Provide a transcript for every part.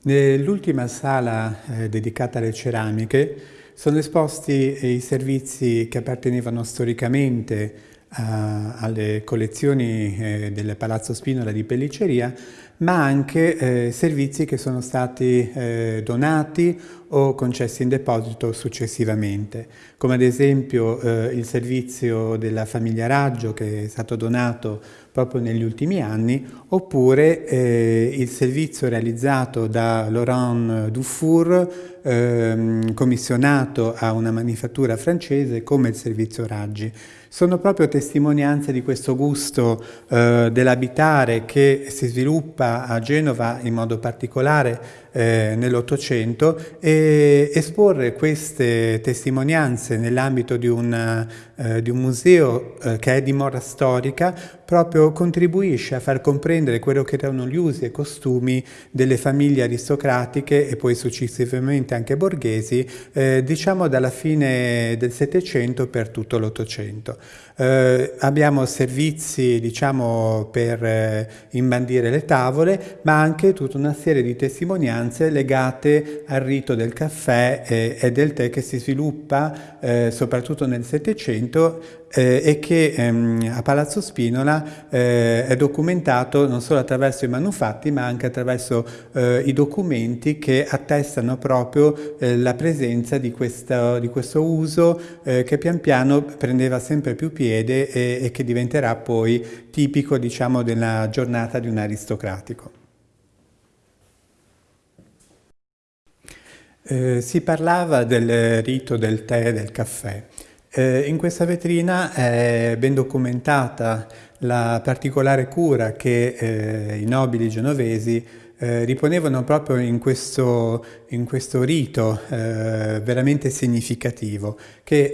Nell'ultima sala eh, dedicata alle ceramiche sono esposti i servizi che appartenevano storicamente eh, alle collezioni eh, del Palazzo Spinola di Pelliceria, ma anche eh, servizi che sono stati eh, donati o concessi in deposito successivamente, come ad esempio eh, il servizio della famiglia Raggio che è stato donato proprio negli ultimi anni, oppure eh, il servizio realizzato da Laurent Dufour, ehm, commissionato a una manifattura francese come il servizio Raggi. Sono proprio testimonianze di questo gusto eh, dell'abitare che si sviluppa a Genova in modo particolare eh, nell'Ottocento e esporre queste testimonianze nell'ambito di, eh, di, un museo eh, che è di mora storica proprio contribuisce a far comprendere quello che erano gli usi e costumi delle famiglie aristocratiche e poi successivamente anche borghesi, eh, diciamo dalla fine del Settecento per tutto l'Ottocento. Eh, abbiamo servizi diciamo, per eh, imbandire le tavole, ma anche tutta una serie di testimonianze legate al rito del caffè e, e del tè che si sviluppa soprattutto nel Settecento eh, e che ehm, a Palazzo Spinola eh, è documentato non solo attraverso i manufatti ma anche attraverso eh, i documenti che attestano proprio eh, la presenza di questo, di questo uso eh, che pian piano prendeva sempre più piede e, e che diventerà poi tipico diciamo, della giornata di un aristocratico. Eh, si parlava del rito del tè e del caffè. Eh, in questa vetrina è ben documentata la particolare cura che eh, i nobili genovesi eh, riponevano proprio in questo, in questo rito eh, veramente significativo che,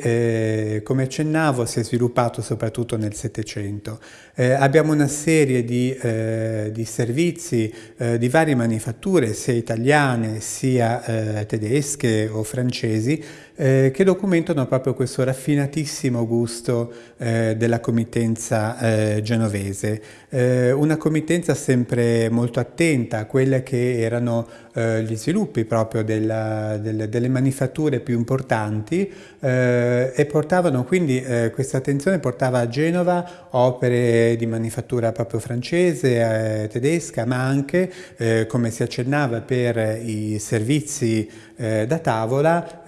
eh, come accennavo, si è sviluppato soprattutto nel Settecento. Eh, abbiamo una serie di, eh, di servizi eh, di varie manifatture, sia italiane sia tedesche o francesi, eh, che documentano proprio questo raffinatissimo gusto eh, della committenza eh, genovese. una committenza sempre molto attenta a quelle che erano eh, gli sviluppi proprio della, delle, delle, manifatture più importanti eh, e portavano quindi eh, questa attenzione portava a Genova opere di manifattura proprio francese, eh, tedesca, ma anche, eh, come si accennava per i servizi eh, da tavola,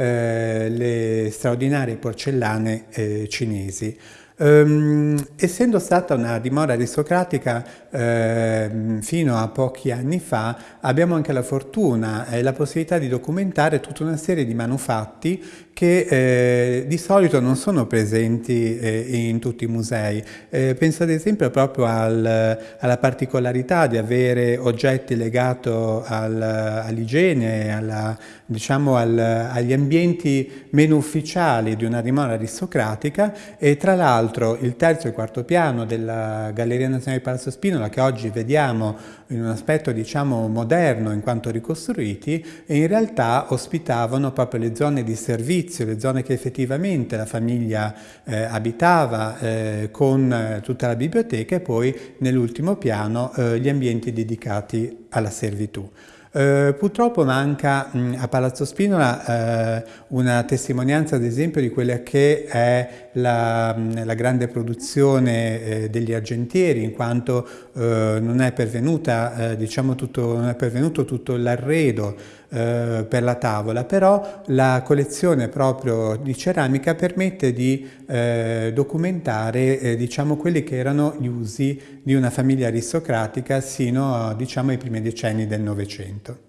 le straordinarie porcellane cinesi. Um, essendo stata una dimora aristocratica eh, fino a pochi anni fa, abbiamo anche la fortuna e la possibilità di documentare tutta una serie di manufatti che eh, di solito non sono presenti eh, in tutti i musei. Eh, penso ad esempio proprio al, alla particolarità di avere oggetti legati al, all'igiene, diciamo al, agli ambienti meno ufficiali di una dimora aristocratica e tra l'altro il terzo e il quarto piano della Galleria Nazionale di Palazzo Spinola che oggi vediamo in un aspetto diciamo moderno in quanto ricostruiti e in realtà ospitavano proprio le zone di servizio, le zone che effettivamente la famiglia eh, abitava eh, con eh, tutta la biblioteca e poi nell'ultimo piano eh, gli ambienti dedicati alla servitù. Eh, purtroppo manca mh, a Palazzo Spinola eh, una testimonianza ad esempio di quella che è la, la grande produzione eh, degli argentieri in quanto eh, non è, pervenuta, eh, diciamo tutto, non è pervenuto tutto l'arredo eh, per la tavola, però la collezione proprio di ceramica permette di documentare diciamo, quelli che erano gli usi di una famiglia aristocratica sino diciamo, ai primi decenni del Novecento.